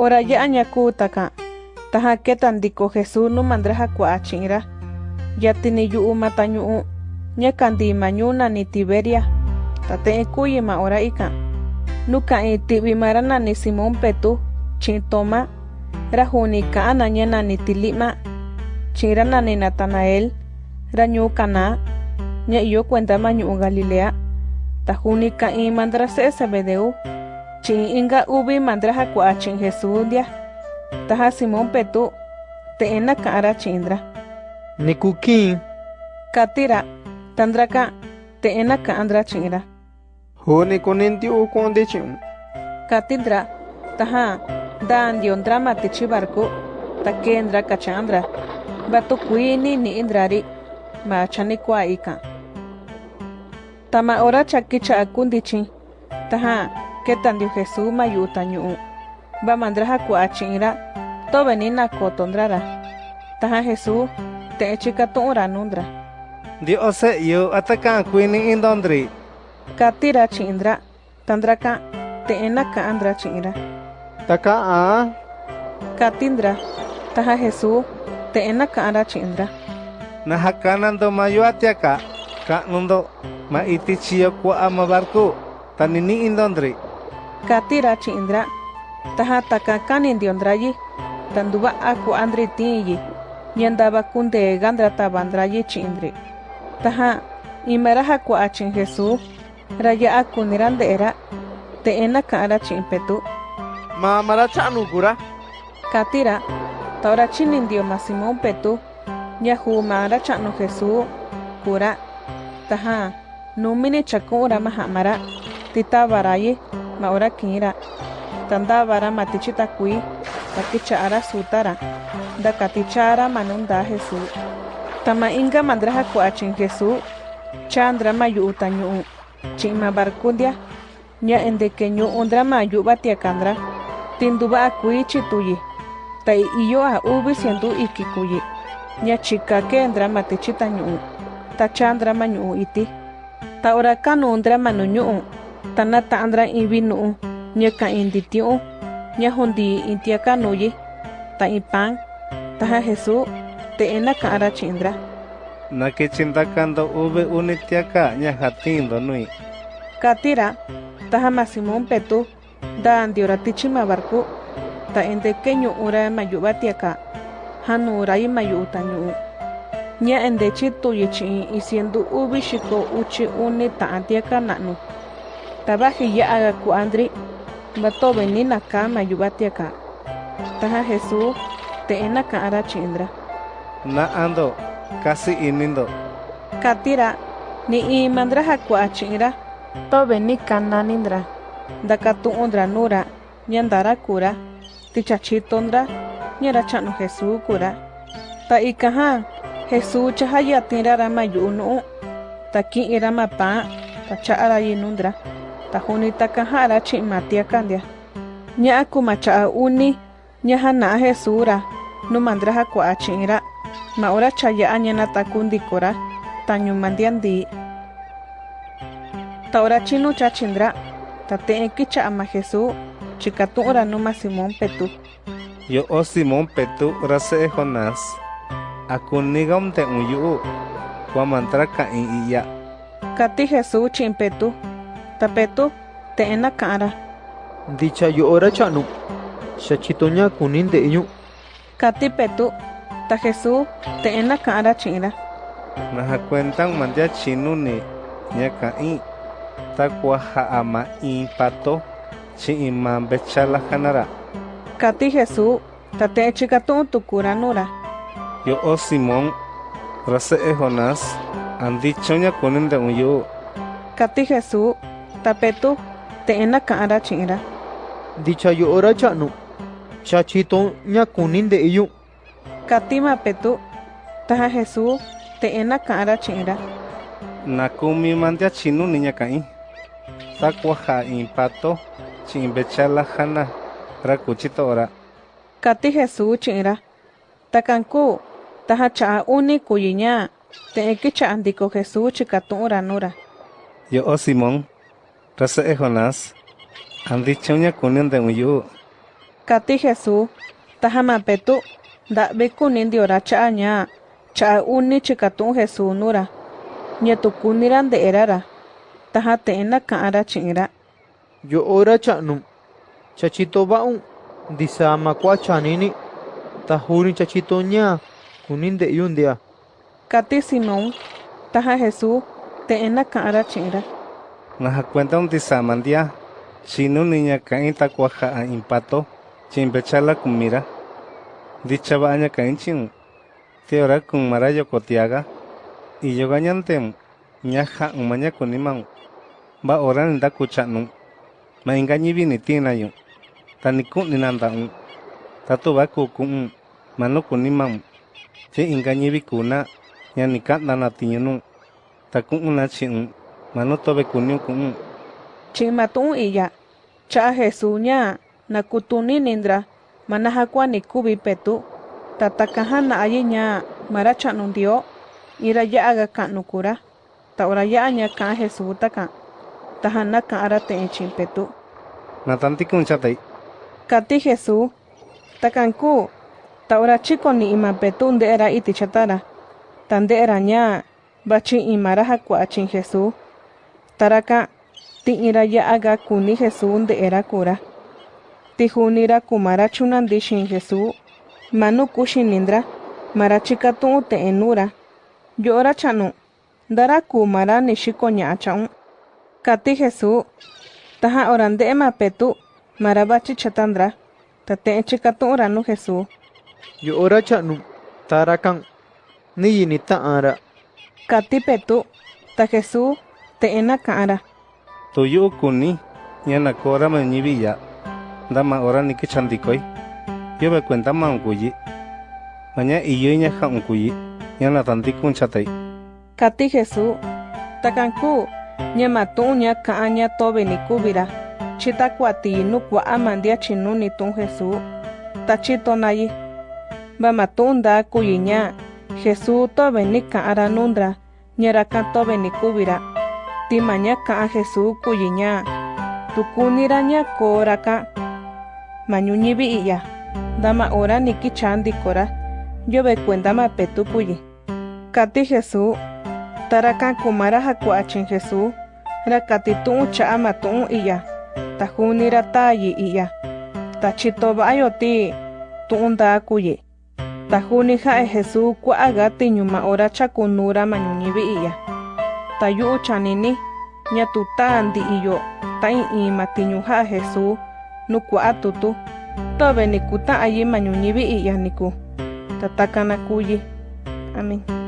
Ora ya añaku taka. Taha ketan diko Jesús no mandraja kuachingra. Ya tini yu matañu nya kandi mañuna ni Tiberia. Tate kuyi ma ora ika. Nuka i tibi marana ni Simón Petu. Chin Toma. Rajuni kaana nyana ni Tilima. Chinrana ni Natanael. Rañu kana. Nya iyo cuenta mañu Galilea. Tajuni ka i mandra se Zebedeu. Chin inga ubi mandra hakua chin Jesús dia. Taja Simón Petu. Te ena kaara chindra. Nikukin. Katira. Tandraka. Te ena kaandra chinra. Hone konenti u konde chun. Katindra. Taja. Dan diondra matichi barco. Takendra kachandra. Batu kuini ni indrari. Ma chani kwa ika. Tama ora chakicha akundichi. Taja. Ketan dio Jesús mayuta ñu. Ba mandraja kwa chinra. To venina kotondrara. Taja Jesús. Te echika ora nundra. Di ose yo atakan kuini indondri. Katira chindra. Tandraka. Te enaka andra chinra. Taka a. Katindra. Taja Jesús. Te enaka andra chindra. Nahakanando mayo atiaka. Ka nundo. Ma iti chiyo kwa ama barku. Tanini indondri. Katira chindra. Taja takakani ndiondrayi. Tanduba aku andri tiyi. Nyandaba kunde gandra tabandrayi chindri. Taja. Imeraja kwa achin Jesús. Raya aku nirandera. Te enaka andra chimpetu. Ma mara chanu kura. Katira. Taura chinindio ma Simón Petu. Yahu mara chanu Jesús. Kura. Taja. Numini chakura mahamara. Tita baraye. Ma ora kira. Tanda bara matichita kui. Takichara sutara. Da katichara manunda Jesús. Tama inga mandraja kuachin Jesús. Chandra mayu utanyu. Chima barkundia. Nya endekeñu undra mayu batiakandra. Tinduba akui chituyi. Ta iyo a ubi siendu ikikuyi. Nya chika ke endra matichita nyu. Ta chandra manyu iti. Ta ora kanu undra manu nyu. Ta nata andra ibi nu. Nya ka indi tiu. Kanuyi. Ta ipan. Taja Jesús. Te ena ka ara chindra. Na que chindakando ube unitiaka nya hatindo nui. Katira. Taja ma Simón Petu. Da andiora tichima barku. Ta endekeñu ura mayu batiaka. Hanu ura mayu utanyu. Nya ende chitu yichi isiendu ubi shiko uchi uni ta antiaka nanu. Tabaji ya aga ku andri. Bato venina ka mayu batiaka. Taja Jesús. Te ena ka ara chindra. Na ando. Kasi inindo. Katira. Ni i mandraja kwa chinra. To veni kananindra. Dakatu undra nura. Nyandara kura. Tichachitondra. Nyara chano Jesús kura. Ta ikaha. Jesús chahaya tirara mayunu. Ta ki ira mapa. Ta chaara yinundra. Ta huni takahara chimatia kandia. Nya akuma chaa uni. Nya hana Jesús No mandraja kwa chinra. Ma ora chaya anyana takundikora. Tañu mandiandi. Ta ora chino chachindra. Ta te kicha ama Jesús. Chikatu ora numa Simón Petu. Yo o Simón Petu rase Jonás. Akunigam te uyu. Kwa mantra ka in iya. Kati Jesús chin Petu. Ta Petu. Te ena kara. Dicha yo ora chanu. Shachitoña kunin de iñu. Kati Petu. Ta Jesús. Te ena kara chinra. Naha cuentan mandia chinu ni. Nya ka in. Ta kwa ha ama in pato. Chi imam bechala hanara. Kati Jesús. Ta te chikatu tukura nura. Yo o Simón. Rase Jonás. Andicho nya kunin de uyu. Kati Jesús. Ta Petu. Te ena kara chinra. Dicha yo ora chanu. Shachitoña kunin de iñu. Kati ma Petu. Taja Jesús. Te ena kara chinra. Nakumi mandia chinu niña ka in. Ta kwa ha in pato. Chi bechala hana. Rakuchito ora. Kati Jesús chinra. Takanku. Taja chaa uni kuyiña. Te kicha andiko Jesús chikatu ora nura. Yo o Simón. Rase Jonás. Andicho nya kunin de uyu. Kati Jesús, tajama petu, da beku ora cha ña, cha uni chikatun Jesús nura. Ñetu kuniran de erara. Taja teena kaara chingra. Yo ora chanum. Chachito baun. Disama kwa chanini. Tahuni chachito ña. Kunin de yundia. Kati Simón, taja Jesús, teena kaara chingra. Un disamandia. Chinu niña kain takuaja a impato. Chimpechala kumira. Dicha baña kain chin. Teora kun marayo kotiaga. Y yo gañantem. Ñaja umaña kuniman. Ba oran da kuchanum. Ma ingañi vini tinayo. Tanikun ninanda un. Tatu ba kukun. Mano kuniman. Che ingañi vikuna. Ya ni kanda na tiñunu. Takun na chin. Mano tobe kuniu kun. Chimatun iya. Cha Jesús ña. Nakutuni nindra. Manahakwa ni kubi petu. Tatakaha na ayi ña. Marachanun dio. Ira ya aga kanukura. Ta ora ya ña ka Jesús taka. Tahana ka ara te chimpetu. Natanti kun chatay. Kati Jesús. Takanku. Ta ora chiko ni ima petu nde era iti chatara. Tande era ña. Bachi imara hakwa chin Jesús. Taraka. Ti ira ya aga kuni Jesús nde era kura. Ti junira kumara chunandi shin Jesús. Manu kushinindra. Mara chikatu te enura. Yo ora chanu. Dara kumara ni shiko ña chaun. Kati Jesús. Taja orande ema petu. Marabachi chatandra. Tate chikatu oranu Jesús. Yo ora chanum. Tarakan. Ni yini ta'ara. Kati petu. Ta Jesús. Te ena kaara. Tuyu kuni. Ñana kora ma ñivilla. Dama ora ni kichandikoy. Yo me cuenta ma unkuyi. Maña iyo ña ja unkuyi. Ñana tanti kun chatay. Kati Jesús. Takanku. Ñama tu ña kaa ña tobe ni kubira. Chita kuati nu kwa amandia chinu ni tun Jesús. Tachito nayi. Bama tunda kuyi ña. Jesús tobe ni kaara nundra. Ñara kan tobe ni kubira. Tima ña kaa Jesús kuyi ña. Tukunira ña koraka. Mañuñibi iya. Dama ora ni kichandi kora. Yo ve cuenta ma petu kuyi. Kati Jesús. Tarakan kumara hakuachin Jesús. Rakati tu'un iya. Tajunira tayi iya. Tachito ba'ayo ti tu'un da kuyi. Tajuni ja'e Jesús kua'aga tiñuma ora chakunura mañuñibi iya. Tayu yu'u chanini di Iyo, tain ta i'in mati ñuja'a Jesús nu kua'a tutu. Tove ni ayi manyu nyibi i yaniku tatakana kuyi. Amin.